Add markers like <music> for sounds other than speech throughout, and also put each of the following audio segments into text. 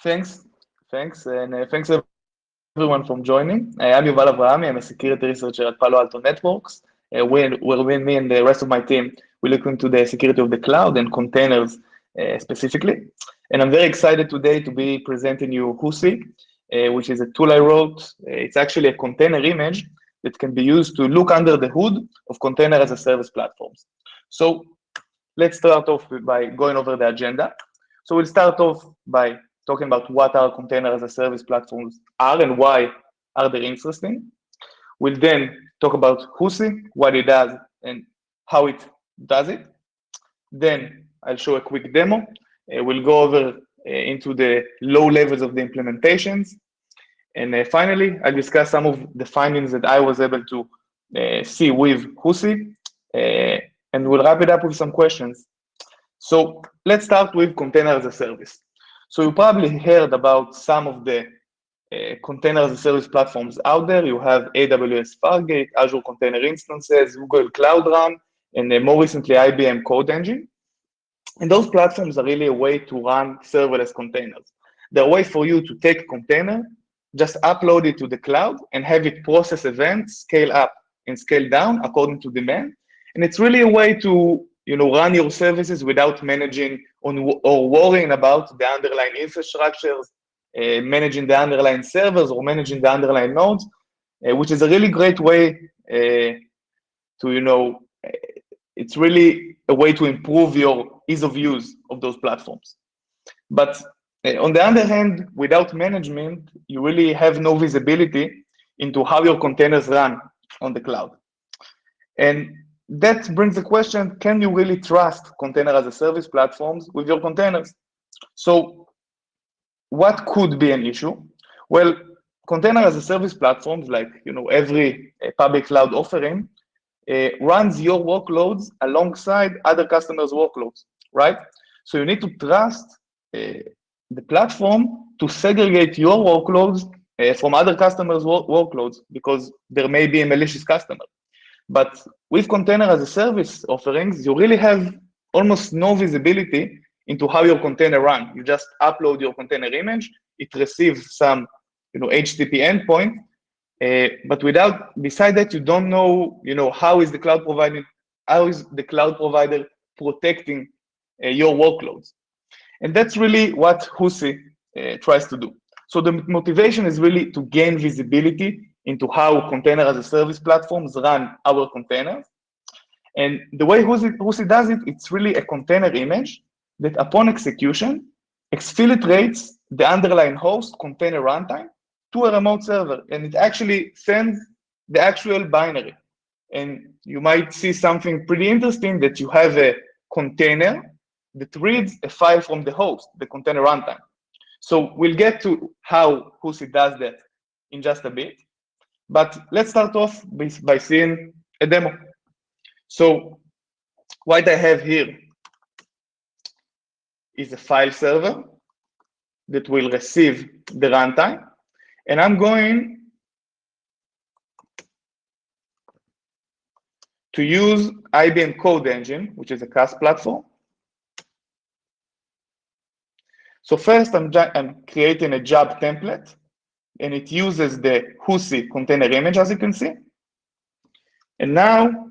Thanks, thanks, and uh, thanks everyone for joining. Uh, I'm Yuval Avrahami. I'm a security researcher at Palo Alto Networks. Uh, where, where me and the rest of my team, we look into the security of the cloud and containers uh, specifically. And I'm very excited today to be presenting you Husi, uh, which is a tool I wrote. Uh, it's actually a container image that can be used to look under the hood of container as a service platforms. So let's start off by going over the agenda. So we'll start off by talking about what our container as a service platforms are and why are they interesting. We'll then talk about Husi, what it does and how it does it. Then I'll show a quick demo. Uh, we'll go over uh, into the low levels of the implementations. And uh, finally, I'll discuss some of the findings that I was able to uh, see with Husi, uh, and we'll wrap it up with some questions. So let's start with container as a service. So you probably heard about some of the uh, container as a service platforms out there. You have AWS Fargate, Azure Container Instances, Google Cloud Run, and uh, more recently IBM Code Engine. And those platforms are really a way to run serverless containers. They're a way for you to take a container, just upload it to the cloud, and have it process events, scale up and scale down according to demand. And it's really a way to you know, run your services without managing on, or worrying about the underlying infrastructures, uh, managing the underlying servers or managing the underlying nodes, uh, which is a really great way uh, to, you know, uh, it's really a way to improve your ease of use of those platforms. But uh, on the other hand, without management, you really have no visibility into how your containers run on the cloud. And that brings the question, can you really trust container as a service platforms with your containers? So what could be an issue? Well, container as a service platforms, like you know every uh, public cloud offering, uh, runs your workloads alongside other customers' workloads, right? So you need to trust uh, the platform to segregate your workloads from other customers' work workloads because there may be a malicious customer. But with container as a service offerings, you really have almost no visibility into how your container run. You just upload your container image, it receives some you know, HTTP endpoint, uh, but without, beside that, you don't know, you know, how is the cloud provider, how is the cloud provider protecting uh, your workloads? And that's really what Husi uh, tries to do. So the motivation is really to gain visibility into how container as a service platforms run our containers. And the way Husi, does it, it's really a container image that upon execution exfiltrates the underlying host container runtime to a remote server. And it actually sends the actual binary. And you might see something pretty interesting that you have a container that reads a file from the host, the container runtime. So we'll get to how Husi does that in just a bit. But let's start off by, seeing a demo. So what I have here is a file server that will receive the runtime. And I'm going to use IBM Code Engine, which is a CAS platform. So first, I'm, I'm creating a job template and it uses the Husi container image, as you can see. And now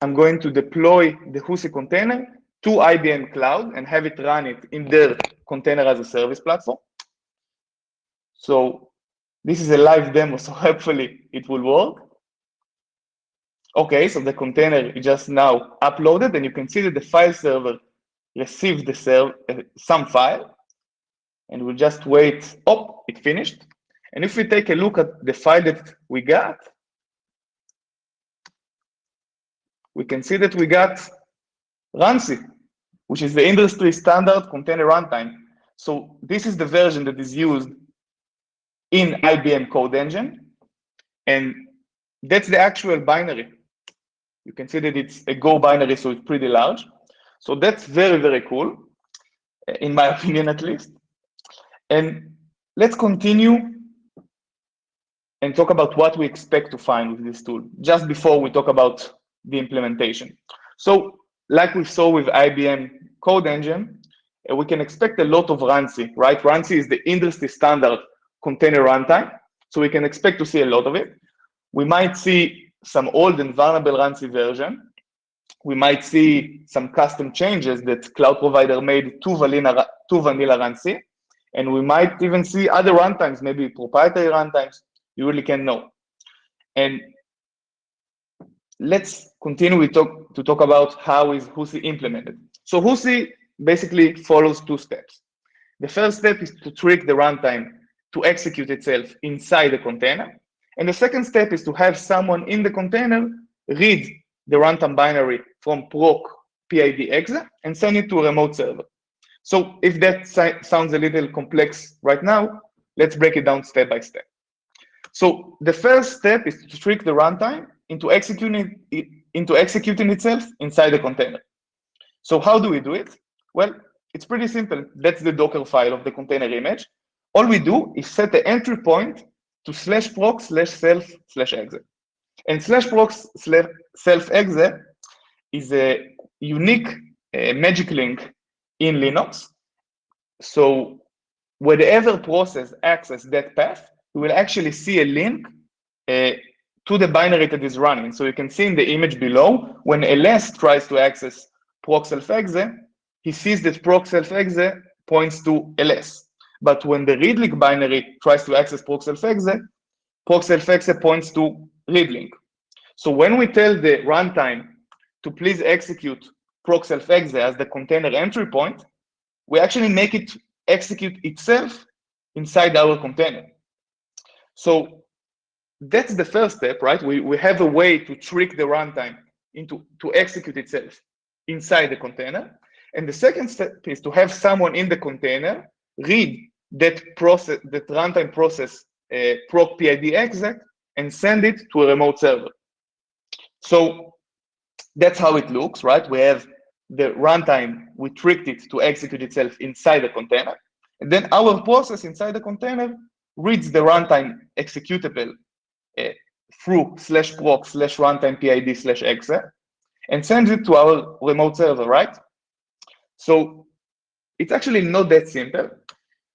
I'm going to deploy the Husi container to IBM Cloud and have it run it in their container as a service platform. So this is a live demo, <laughs> so hopefully it will work. Okay, so the container is just now uploaded, and you can see that the file server received the uh, some file, and we'll just wait. Oh, it finished. And if we take a look at the file that we got, we can see that we got RunC, which is the industry standard container runtime. So this is the version that is used in IBM Code Engine. And that's the actual binary. You can see that it's a Go binary, so it's pretty large. So that's very, very cool, in my <laughs> opinion at least. And let's continue and talk about what we expect to find with this tool, just before we talk about the implementation. So like we saw with IBM Code Engine, uh, we can expect a lot of RunC, right? RunC is the industry standard container runtime, so we can expect to see a lot of it. We might see some old and vulnerable RunC version. We might see some custom changes that cloud provider made to vanilla, to vanilla RunC, and we might even see other runtimes, maybe proprietary runtimes. You really can know. And let's continue we talk, to talk about how is HUSI implemented. So HUSI basically follows two steps. The first step is to trick the runtime to execute itself inside the container. And the second step is to have someone in the container read the runtime binary from proc PID exe and send it to a remote server. So if that sounds a little complex right now, let's break it down step by step. So the first step is to trick the runtime into executing it, into executing itself inside the container. So how do we do it? Well, it's pretty simple. That's the Docker file of the container image. All we do is set the entry point to slash proc slash self slash exit. And slash proc slash self exe is a unique uh, magic link in Linux. So whatever process access that path, we will actually see a link uh, to the binary that is running. So you can see in the image below, when ls tries to access proc self exe, he sees that proc self exe points to ls. But when the readlink binary tries to access proc self exe, proc self exe points to readlink. So when we tell the runtime to please execute proc self exe as the container entry point, we actually make it execute itself inside our container. So that's the first step, right? We, we have a way to trick the runtime into to execute itself inside the container. And the second step is to have someone in the container read that process, that runtime process uh, proc PID exec and send it to a remote server. So that's how it looks, right? We have the runtime, we tricked it to execute itself inside the container. And then our process inside the container reads the runtime executable uh, through slash proc slash runtime PID slash exe and sends it to our remote server, right? So it's actually not that simple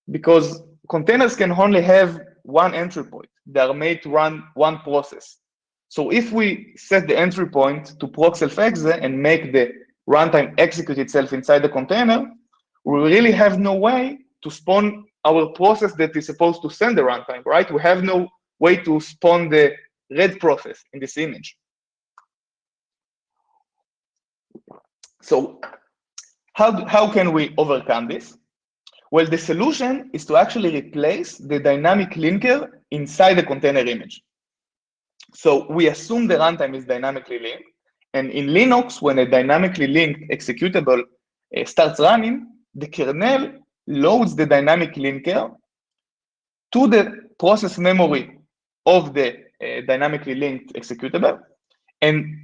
because containers can only have one entry point. They are made to run one process. So if we set the entry point to proc and make the runtime execute itself inside the container, we really have no way to spawn our process that is supposed to send the runtime, right? We have no way to spawn the red process in this image. So how, how can we overcome this? Well, the solution is to actually replace the dynamic linker inside the container image. So we assume the runtime is dynamically linked. And in Linux, when a dynamically linked executable uh, starts running, the kernel loads the dynamic linker to the process memory of the uh, dynamically linked executable and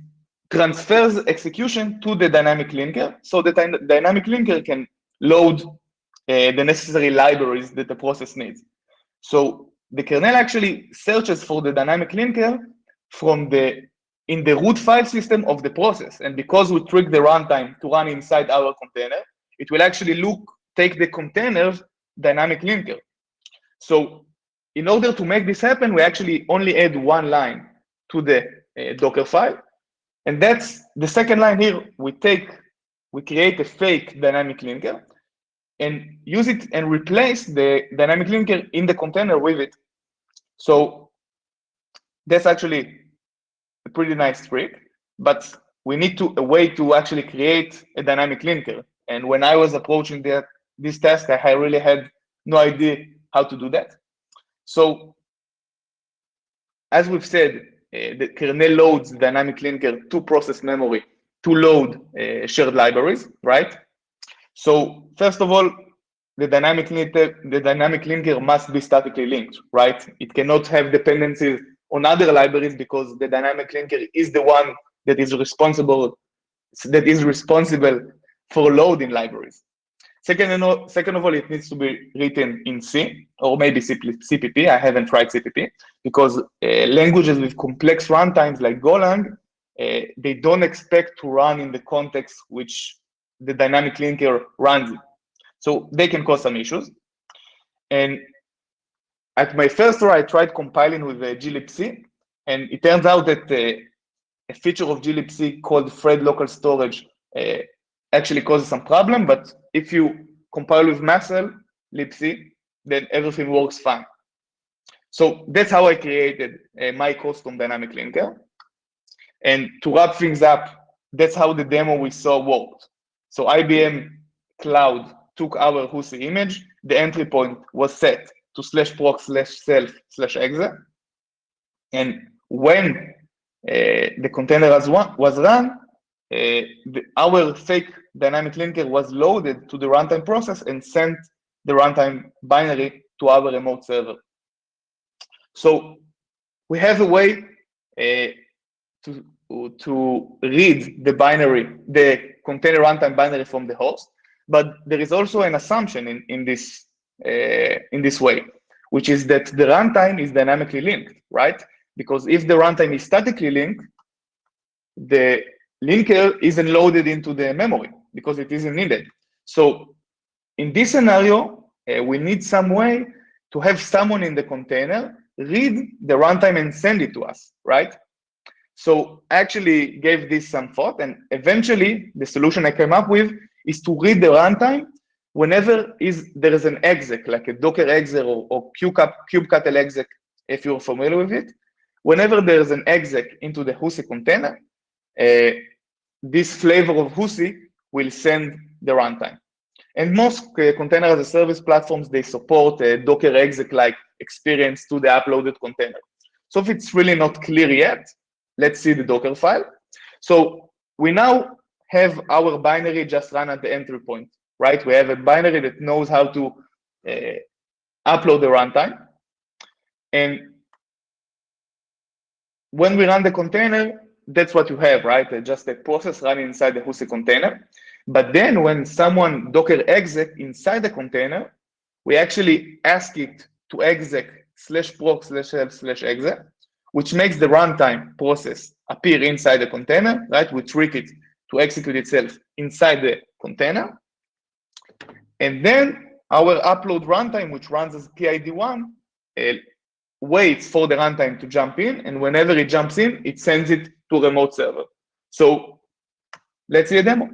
transfers execution to the dynamic linker so the dynamic linker can load uh, the necessary libraries that the process needs. So the kernel actually searches for the dynamic linker from the in the root file system of the process. And because we trick the runtime to run inside our container, it will actually look, take the container's dynamic linker. So in order to make this happen, we actually only add one line to the uh, Docker file. And that's the second line here. We take, we create a fake dynamic linker and use it and replace the dynamic linker in the container with it. So that's actually a pretty nice trick, but we need to a way to actually create a dynamic linker. And when I was approaching that this task, I really had no idea how to do that. So as we've said, uh, the kernel loads dynamic linker to process memory to load uh, shared libraries, right? So first of all, the dynamic linker, the dynamic linker must be statically linked, right? It cannot have dependencies on other libraries because the dynamic linker is the one that is responsible that is responsible for loading libraries. Second, second of all, it needs to be written in C or maybe CPP. I haven't tried CPP because uh, languages with complex runtimes like Golang, uh, they don't expect to run in the context which the dynamic linker runs. So they can cause some issues. And at my first try, I tried compiling with uh, glibc, and it turns out that uh, a feature of glibc called thread local storage uh, actually causes some problem. But if you compile with Muscle libc, then everything works fine. So that's how I created uh, my custom dynamic linker. And to wrap things up, that's how the demo we saw worked. So IBM Cloud took our HUSI image, the entry point was set to slash proc slash self slash exe. And when uh, the container was, one, was run, uh, the, our fake dynamic linker was loaded to the runtime process and sent the runtime binary to our remote server. So we have a way uh, to, to read the binary, the container runtime binary from the host, but there is also an assumption in, in, this, in this way, which is that the runtime is dynamically linked, right? Because if the runtime is statically linked, the linker isn't loaded into the memory because it isn't needed. So in this scenario, uh, we need some way to have someone in the container read the runtime and send it to us, right? So I actually gave this some thought, and eventually the solution I came up with is to read the runtime whenever is there is an exec, like a Docker exec or, or kubectl exec, if you're familiar with it. Whenever there is an exec into the HUSI container, uh, this flavor of HUSI will send the runtime. And most uh, container as a service platforms, they support a Docker exec-like experience to the uploaded container. So if it's really not clear yet, let's see the Docker file. So we now have our binary just run at the entry point, right? We have a binary that knows how to uh, upload the runtime. And when we run the container, that's what you have, right? Uh, just a process running inside the HUSI container. But then when someone Docker exec inside the container, we actually ask it to exec slash proc slash help slash exec, which makes the runtime process appear inside the container, right? We trick it to execute itself inside the container. And then our upload runtime, which runs as PID1, uh, waits for the runtime to jump in. And whenever it jumps in, it sends it to a remote server. So let's see a demo.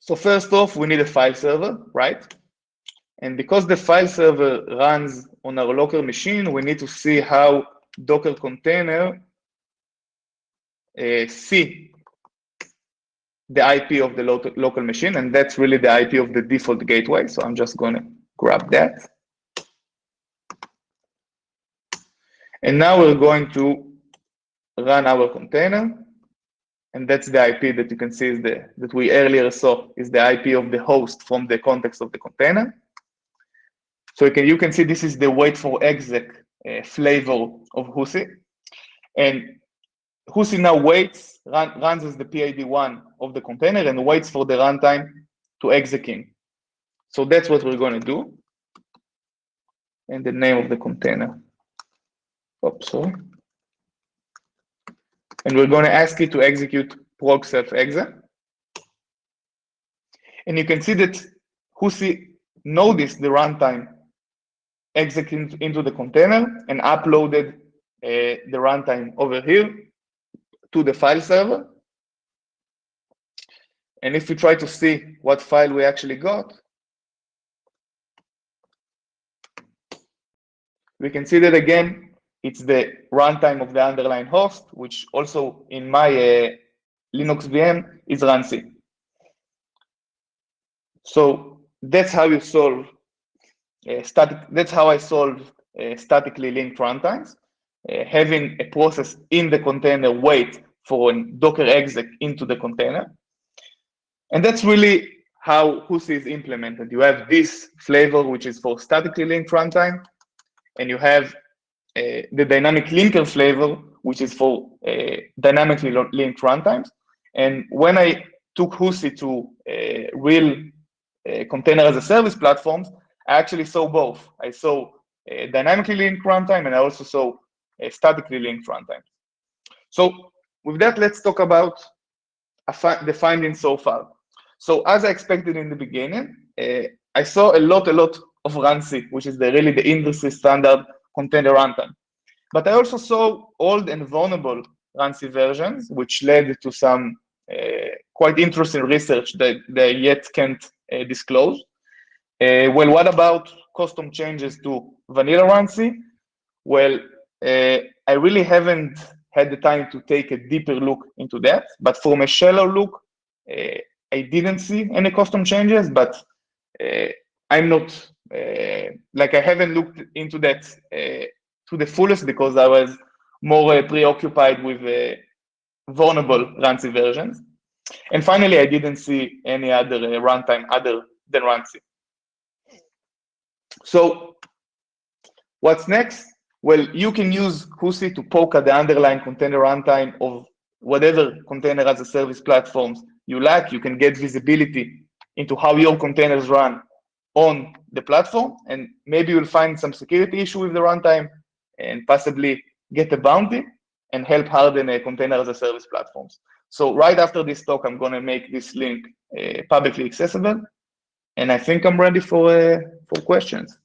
So first off, we need a file server, right? And because the file server runs on our local machine, we need to see how Docker container uh, see the IP of the lo local machine, and that's really the IP of the default gateway. So I'm just going to grab that. And now we're going to run our container. And that's the IP that you can see is the, that we earlier saw is the IP of the host from the context of the container. So you can, you can see this is the wait for exec uh, flavor of HUSI. And HUSI now waits, run, runs as the PID1 of the container and waits for the runtime to execute. So that's what we're going to do. And the name of the container. Oops, sorry and we're going to ask it to execute proc self exe. And you can see that HUSI noticed the runtime execute into the container and uploaded uh, the runtime over here to the file server. And if we try to see what file we actually got, we can see that again, it's the runtime of the underlying host, which also in my uh, Linux VM is runC. So that's how you solve uh, static. That's how I solve uh, statically linked runtimes. Uh, having a process in the container wait for a Docker exec into the container. And that's really how HUSI is implemented. You have this flavor, which is for statically linked runtime, and you have uh, the dynamic linker flavor, which is for uh, dynamically linked runtimes. And when I took HUSI to uh, real container as a service platforms, I actually saw both. I saw dynamically linked runtime and I also saw statically linked runtime. So with that, let's talk about the findings so far. So as I expected in the beginning, uh, I saw a lot, a lot of RunC, which is the, really the industry standard container runtime. But I also saw old and vulnerable RunC versions, which led to some uh, quite interesting research that they yet can't uh, disclose. Uh, well, what about custom changes to vanilla RunC? Well, I really haven't had the time to take a deeper look into that, but from a shallow look, uh, I didn't see any custom changes, but uh, I'm not, like I haven't looked into that to the fullest because I was more preoccupied with vulnerable RunC versions. And finally, I didn't see any other uh, runtime other than RunC. So what's next? Well, you can use Husi to poke at the underlying container runtime of whatever container as a service platforms you like. You can get visibility into how your containers run on the platform, and maybe you'll find some security issue with the runtime and possibly get a bounty and help harden a container as a service platforms. So right after this talk, I'm going to make this link uh, publicly accessible. And I think I'm ready for, uh, for questions.